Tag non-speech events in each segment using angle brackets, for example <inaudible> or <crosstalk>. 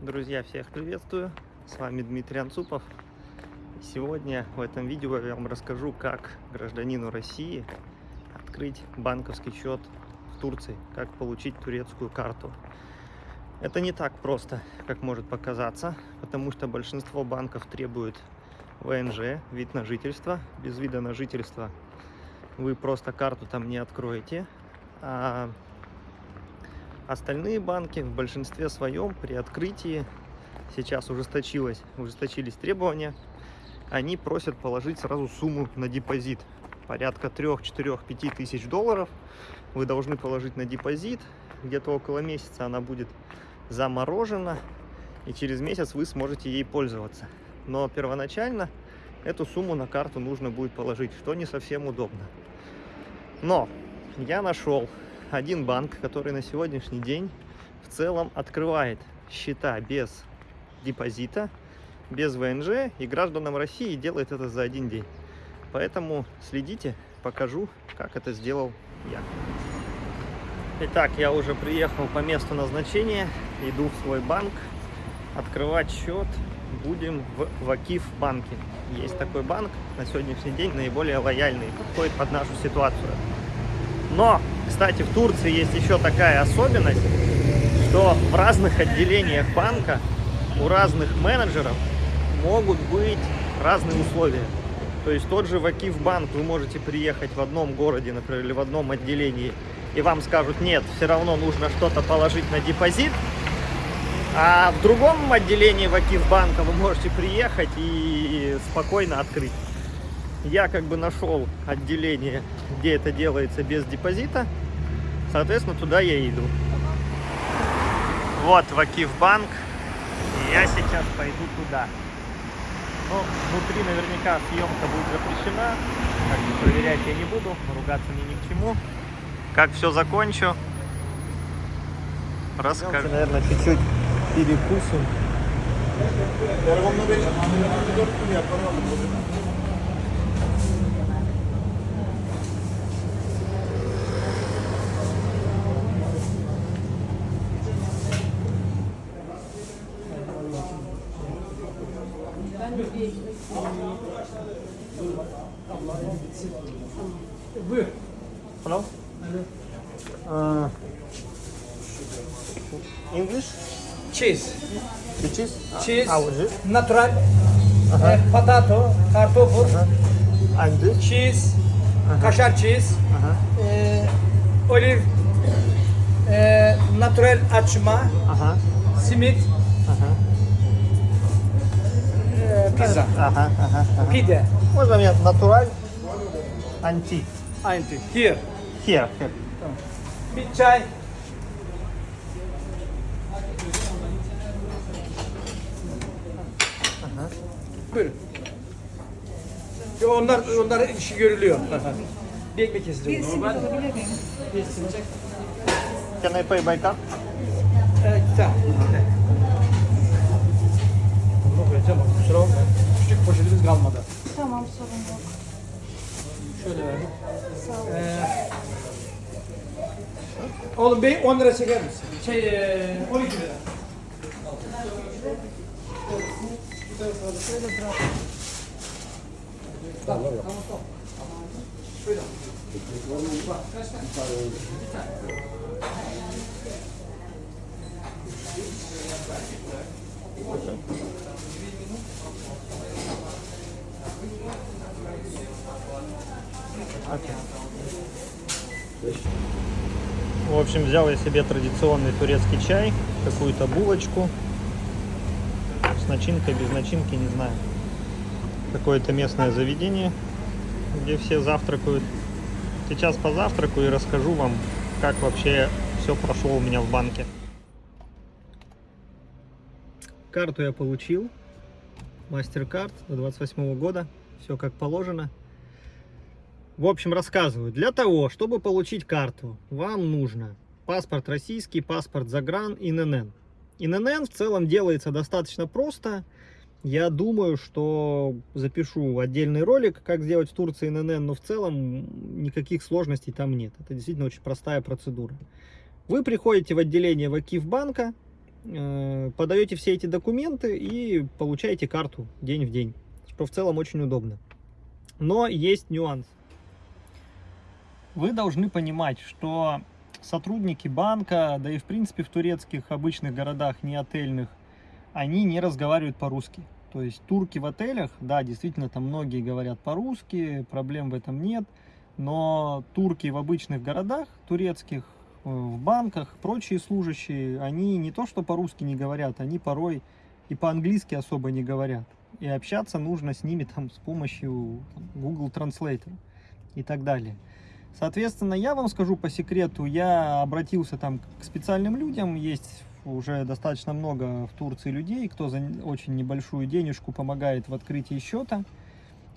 Друзья, всех приветствую! С вами Дмитрий Анцупов. Сегодня в этом видео я вам расскажу, как гражданину России открыть банковский счет в Турции, как получить турецкую карту. Это не так просто, как может показаться, потому что большинство банков требуют ВНЖ, вид на жительство. Без вида на жительство вы просто карту там не откроете. А Остальные банки в большинстве своем при открытии, сейчас ужесточилось, ужесточились требования, они просят положить сразу сумму на депозит. Порядка 3, 4, 5 тысяч долларов вы должны положить на депозит. Где-то около месяца она будет заморожена, и через месяц вы сможете ей пользоваться. Но первоначально эту сумму на карту нужно будет положить, что не совсем удобно. Но я нашел один банк, который на сегодняшний день в целом открывает счета без депозита, без ВНЖ, и гражданам России делает это за один день. Поэтому следите, покажу, как это сделал я. Итак, я уже приехал по месту назначения, иду в свой банк. Открывать счет будем в Вакиф банке. Есть такой банк, на сегодняшний день наиболее лояльный, подходит под нашу ситуацию. Но, кстати, в Турции есть еще такая особенность, что в разных отделениях банка у разных менеджеров могут быть разные условия. То есть тот же Вакиф банк вы можете приехать в одном городе, например, или в одном отделении, и вам скажут, нет, все равно нужно что-то положить на депозит, а в другом отделении Вакиф банка вы можете приехать и спокойно открыть я как бы нашел отделение, где это делается без депозита. Соответственно, туда я иду. Вот Вакиф банк. И я сейчас пойду туда. Ну, внутри наверняка съемка будет запрещена. Как бы проверять я не буду, ругаться мне ни к чему. Как все закончу, расскажу. Наверное, чуть-чуть перекусим. Buyur. Hello. Uh, English? Cheese. The cheese? Cheese. How is it? Natural. Uh -huh. e, potato, kartofur. Uh -huh. And cheese. Uh -huh. Kaşar cheese. Uh -huh. e, olive. E, natural açma. Uh -huh. Simit. Uh -huh. e, pizza. Uh -huh. Uh -huh. Pide. O zaman natural Anchi. Anchi. Here. Here. Here. Big chai. Aha. Buyurun. Onlar, onlar işi görülüyor. <laughs> bir ekmek kesilecek. Bir simit alabilir. Can I pay by card? Evet, tamam. Oğlum bey 10 lira çeker misin? Şey ee, 12 lira. Tamam, tamam, tamam. Şöyle. Bak, kaç tane? Bir tane. В общем, взял я себе традиционный турецкий чай, какую-то булочку с начинкой, без начинки, не знаю. Какое-то местное заведение, где все завтракают. Сейчас позавтракаю и расскажу вам, как вообще все прошло у меня в банке. Карту я получил, MasterCard до 28 года, все как положено. В общем, рассказываю. Для того, чтобы получить карту, вам нужно паспорт российский, паспорт загран, ИНН. ИНН в целом делается достаточно просто. Я думаю, что запишу отдельный ролик, как сделать в Турции ИНН, но в целом никаких сложностей там нет. Это действительно очень простая процедура. Вы приходите в отделение Вакиф банка, э, подаете все эти документы и получаете карту день в день, что в целом очень удобно. Но есть нюанс. Вы должны понимать, что сотрудники банка, да и в принципе в турецких обычных городах, не отельных, они не разговаривают по-русски. То есть турки в отелях, да, действительно, там многие говорят по-русски, проблем в этом нет. Но турки в обычных городах, турецких, э, в банках, прочие служащие, они не то что по-русски не говорят, они порой и по-английски особо не говорят. И общаться нужно с ними там с помощью там, Google Translator и так далее. Соответственно, я вам скажу по секрету, я обратился там к специальным людям, есть уже достаточно много в Турции людей, кто за очень небольшую денежку помогает в открытии счета.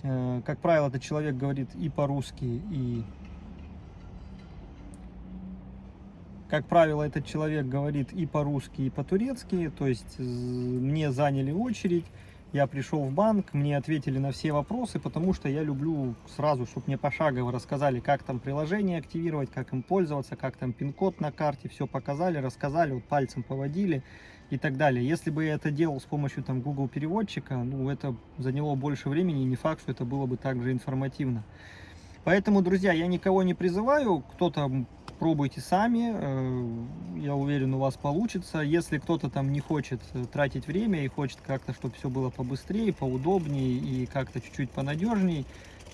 Э, Как правило, этот человек говорит и по-русски, и... Как правило, этот человек говорит и по-русски, и по-турецки, то есть мне заняли очередь, я пришел в банк, мне ответили на все вопросы, потому что я люблю сразу, чтобы мне пошагово рассказали, как там приложение активировать, как им пользоваться, как там пин-код на карте, все показали, рассказали, вот пальцем поводили и так далее. Если бы я это делал с помощью там Google переводчика, ну это заняло больше времени, и не факт, что это было бы также информативно. Поэтому, друзья, я никого не призываю, кто-то пробуйте сами, э, я уверен, у вас получится. Если кто-то там не хочет э, тратить время и хочет как-то, чтобы все было побыстрее, поудобнее и как-то чуть-чуть понадежней,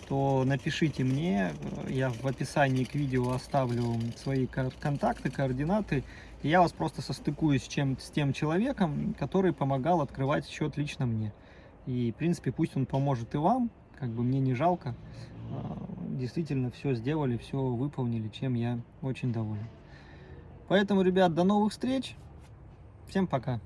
то напишите мне, э, я в описании к видео оставлю свои контакты, координаты, и я вас просто состыкуюсь с, чем, с тем человеком, который помогал открывать счет лично мне. И, в принципе, пусть он поможет и вам, как бы мне не жалко. Действительно все сделали, все выполнили, чем я очень доволен. Поэтому, ребят, до новых встреч. Всем пока.